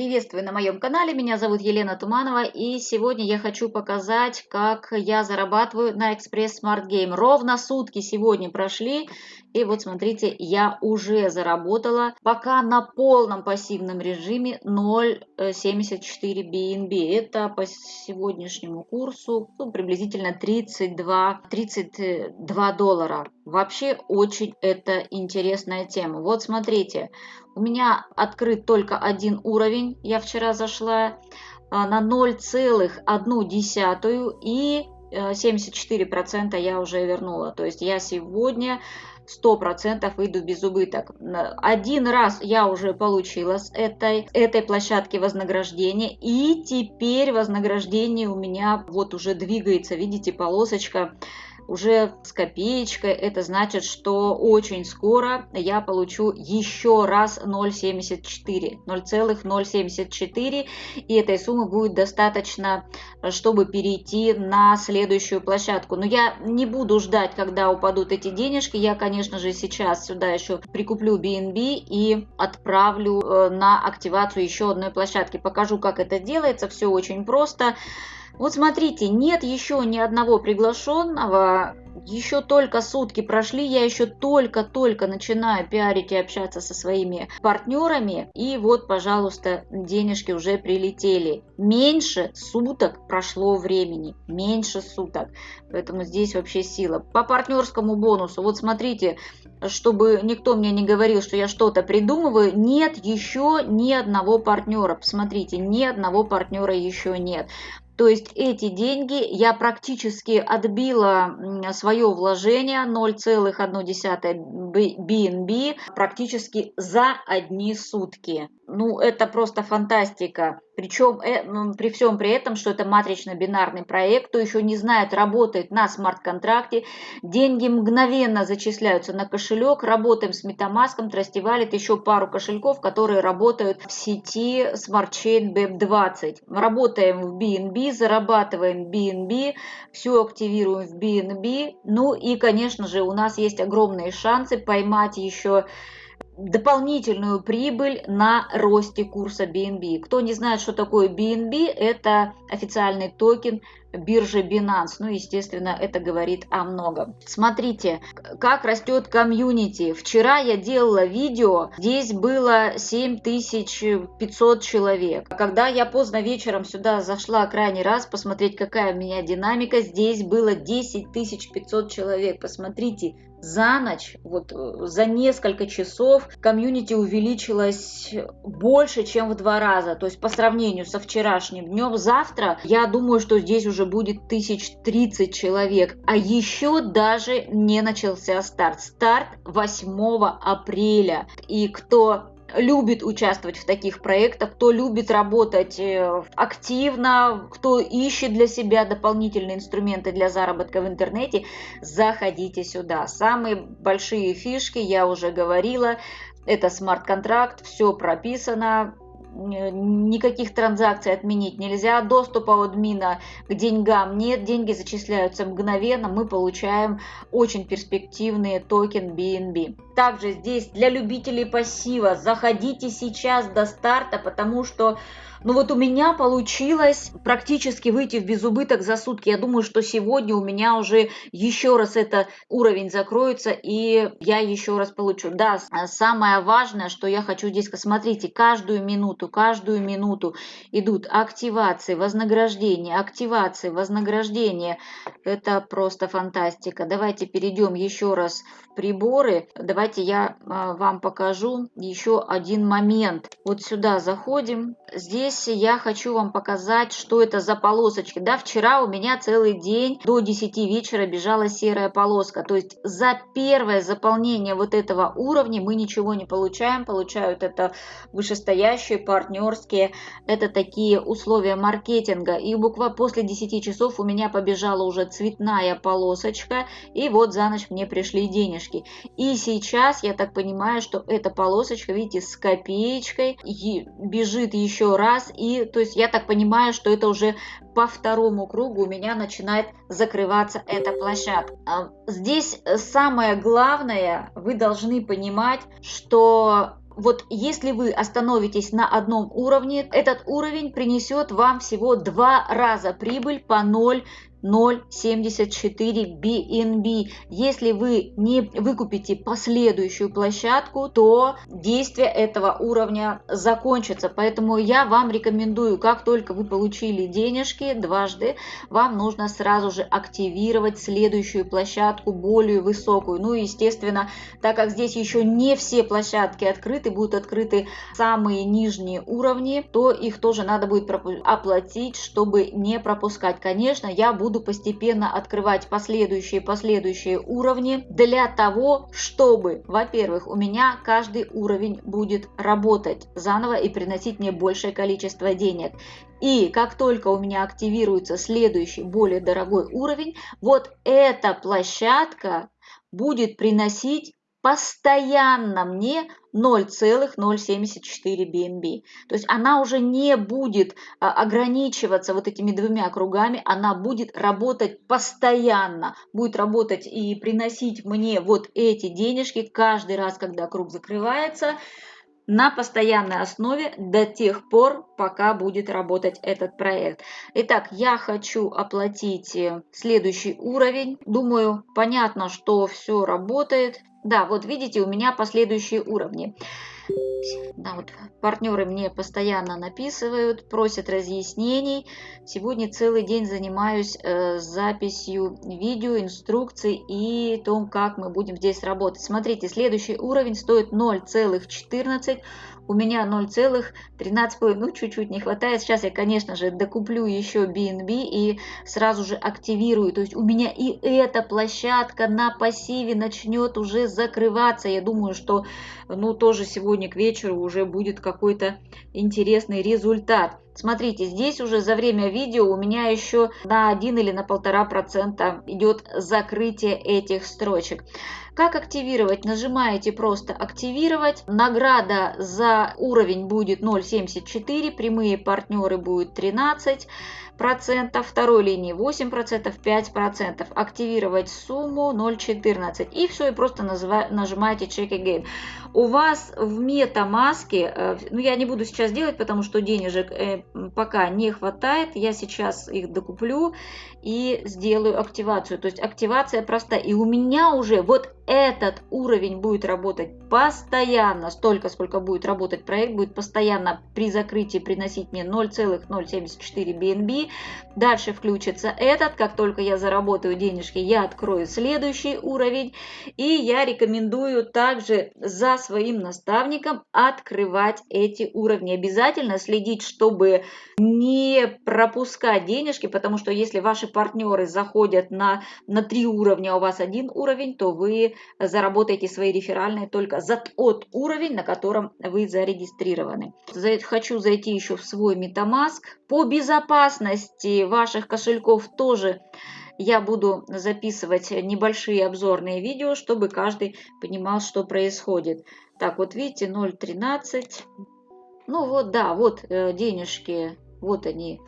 Приветствую на моем канале, меня зовут Елена Туманова и сегодня я хочу показать, как я зарабатываю на Express Smart Game. Ровно сутки сегодня прошли и вот смотрите, я уже заработала пока на полном пассивном режиме 0.74 BNB. Это по сегодняшнему курсу ну, приблизительно 32, 32 доллара. Вообще очень это интересная тема. Вот смотрите, у меня открыт только один уровень. Я вчера зашла а, на 0,1 и 74% э, я уже вернула. То есть я сегодня 100% выйду без убыток. Один раз я уже получила с этой, этой площадки вознаграждение. И теперь вознаграждение у меня вот уже двигается. Видите, полосочка уже с копеечкой. Это значит, что очень скоро я получу еще раз 0,74. 0,074. И этой суммы будет достаточно, чтобы перейти на следующую площадку. Но я не буду ждать, когда упадут эти денежки. Я, конечно же, сейчас сюда еще прикуплю BNB и отправлю э, на активацию еще одной площадки. Покажу, как это делается. Все очень просто. Вот смотрите, нет еще ни одного приглашенного, еще только сутки прошли, я еще только-только начинаю пиарить и общаться со своими партнерами, и вот, пожалуйста, денежки уже прилетели. Меньше суток прошло времени, меньше суток, поэтому здесь вообще сила. По партнерскому бонусу, вот смотрите, чтобы никто мне не говорил, что я что-то придумываю, нет еще ни одного партнера. Посмотрите, ни одного партнера еще нет. То есть эти деньги я практически отбила свое вложение 0,1 BNB практически за одни сутки. Ну, это просто фантастика. Причем э, при всем при этом, что это матрично-бинарный проект, кто еще не знает, работает на смарт-контракте, деньги мгновенно зачисляются на кошелек, работаем с Metamask, Trusty еще пару кошельков, которые работают в сети Smart Chain BEP20. Работаем в BNB, зарабатываем BNB, все активируем в BNB, ну и, конечно же, у нас есть огромные шансы поймать еще дополнительную прибыль на росте курса BNB. Кто не знает, что такое BNB, это официальный токен биржи Binance. Ну, естественно, это говорит о многом. Смотрите, как растет комьюнити. Вчера я делала видео, здесь было 7500 человек. Когда я поздно вечером сюда зашла крайний раз посмотреть, какая у меня динамика, здесь было 10500 человек. Посмотрите, за ночь, вот э, за несколько часов комьюнити увеличилось больше, чем в два раза. То есть по сравнению со вчерашним днем, завтра я думаю, что здесь уже будет тысяч тридцать человек. А еще даже не начался старт. Старт 8 апреля. И кто любит участвовать в таких проектах, кто любит работать э, активно, кто ищет для себя дополнительные инструменты для заработка в интернете, заходите сюда. Самые большие фишки, я уже говорила, это смарт-контракт, все прописано, никаких транзакций отменить нельзя, доступа у админа к деньгам нет, деньги зачисляются мгновенно, мы получаем очень перспективный токен BNB. Также здесь для любителей пассива заходите сейчас до старта, потому что ну вот у меня получилось практически выйти в безубыток за сутки. Я думаю, что сегодня у меня уже еще раз этот уровень закроется, и я еще раз получу. Да, самое важное, что я хочу здесь, смотрите, каждую минуту, каждую минуту идут активации, вознаграждения, активации, вознаграждения. Это просто фантастика. Давайте перейдем еще раз в приборы. Давайте я а, вам покажу еще один момент. Вот сюда заходим. Здесь здесь я хочу вам показать, что это за полосочки. Да, вчера у меня целый день до 10 вечера бежала серая полоска. То есть за первое заполнение вот этого уровня мы ничего не получаем. Получают это вышестоящие, партнерские. Это такие условия маркетинга. И буквально после 10 часов у меня побежала уже цветная полосочка. И вот за ночь мне пришли денежки. И сейчас я так понимаю, что эта полосочка, видите, с копеечкой бежит еще раз раз. И то есть я так понимаю, что это уже по второму кругу у меня начинает закрываться эта площадка. А, здесь самое главное, вы должны понимать, что Вот если вы остановитесь на одном уровне, этот уровень принесет вам всего два раза прибыль по 0 0.74 BNB. Если вы не выкупите последующую площадку, то действие этого уровня закончится. Поэтому я вам рекомендую, как только вы получили денежки дважды, вам нужно сразу же активировать следующую площадку, более высокую. Ну, естественно, так как здесь еще не все площадки открыты, будут открыты самые нижние уровни, то их тоже надо будет оплатить, чтобы не пропускать. Конечно, я буду буду постепенно открывать последующие последующие уровни для того, чтобы, во-первых, у меня каждый уровень будет работать заново и приносить мне большее количество денег. И как только у меня активируется следующий, более дорогой уровень, вот эта площадка будет приносить постоянно мне 0,074 BNB. То есть она уже не будет а, ограничиваться вот этими двумя кругами, она будет работать постоянно, будет работать и приносить мне вот эти денежки каждый раз, когда круг закрывается, на постоянной основе до тех пор, пока будет работать этот проект. Итак, я хочу оплатить э, следующий уровень. Думаю, понятно, что все работает. Да, вот видите, у меня последующие уровни. Да, вот партнеры мне постоянно написывают, просят разъяснений. Сегодня целый день занимаюсь э, записью видео, инструкций и том, как мы будем здесь работать. Смотрите, следующий уровень стоит 0,14 у меня 0,13, ну чуть-чуть не хватает. Сейчас я, конечно же, докуплю еще BNB и сразу же активирую. То есть у меня и эта площадка на пассиве начнет уже закрываться. Я думаю, что ну тоже сегодня к вечеру уже будет какой-то интересный результат. Смотрите, здесь уже за время видео у меня еще на 1 или на 1,5% идет закрытие этих строчек. Как активировать? Нажимаете просто «Активировать». Награда за уровень будет 0,74, прямые партнеры будет 13 процентов, второй линии 8 процентов, 5 процентов. Активировать сумму 0.14 и все, и просто нажимаете Check Again. У вас в MetaMask, э, ну я не буду сейчас делать, потому что денежек э, пока не хватает, я сейчас их докуплю и сделаю активацию. То есть активация простая. И у меня уже вот этот уровень будет работать постоянно, столько, сколько будет работать проект, будет постоянно при закрытии приносить мне 0,074 BNB. Дальше включится этот, как только я заработаю денежки, я открою следующий уровень. И я рекомендую также за своим наставником открывать эти уровни. Обязательно следить, чтобы не пропускать денежки, потому что если ваши партнеры заходят на, на три уровня, а у вас один уровень, то вы заработаете свои реферальные только за тот уровень, на котором вы зарегистрированы. Хочу зайти еще в свой MetaMask. По безопасности ваших кошельков тоже я буду записывать небольшие обзорные видео, чтобы каждый понимал, что происходит. Так, вот видите, 0.13. Ну вот, да, вот э, денежки, вот они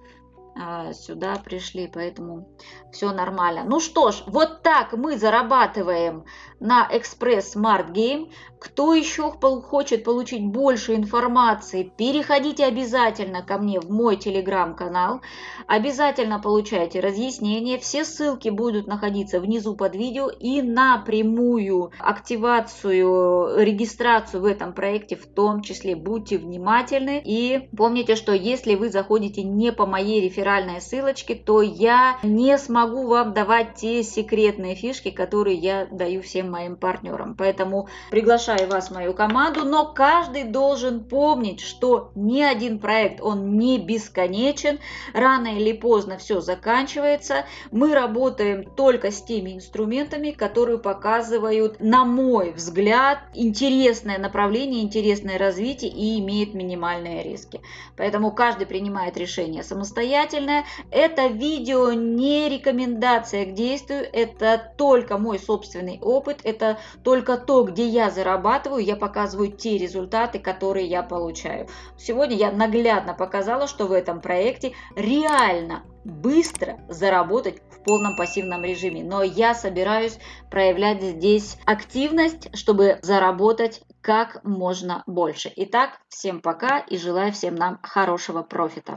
сюда пришли, поэтому все нормально. Ну что ж, вот так мы зарабатываем на Express Smart Game. Кто еще хочет получить больше информации, переходите обязательно ко мне в мой телеграм-канал. Обязательно получайте разъяснения. Все ссылки будут находиться внизу под видео и на прямую активацию, регистрацию в этом проекте в том числе. Будьте внимательны и помните, что если вы заходите не по моей реферальной ссылочке, то я не смогу вам давать те секретные фишки, которые я даю всем моим партнерам. Поэтому приглашаю вас в мою команду, но каждый должен помнить, что ни один проект, он не бесконечен, рано или поздно все заканчивается. Мы работаем только с теми инструментами, которые показывают, на мой взгляд, интересное направление, интересное развитие и имеет минимальные риски. Поэтому каждый принимает решение самостоятельно замечательное. Это видео не рекомендация к действию, это только мой собственный опыт, это только то, где я зарабатываю, я показываю те результаты, которые я получаю. Сегодня я наглядно показала, что в этом проекте реально быстро заработать в полном пассивном режиме. Но я собираюсь проявлять здесь активность, чтобы заработать как можно больше. Итак, всем пока и желаю всем нам хорошего профита.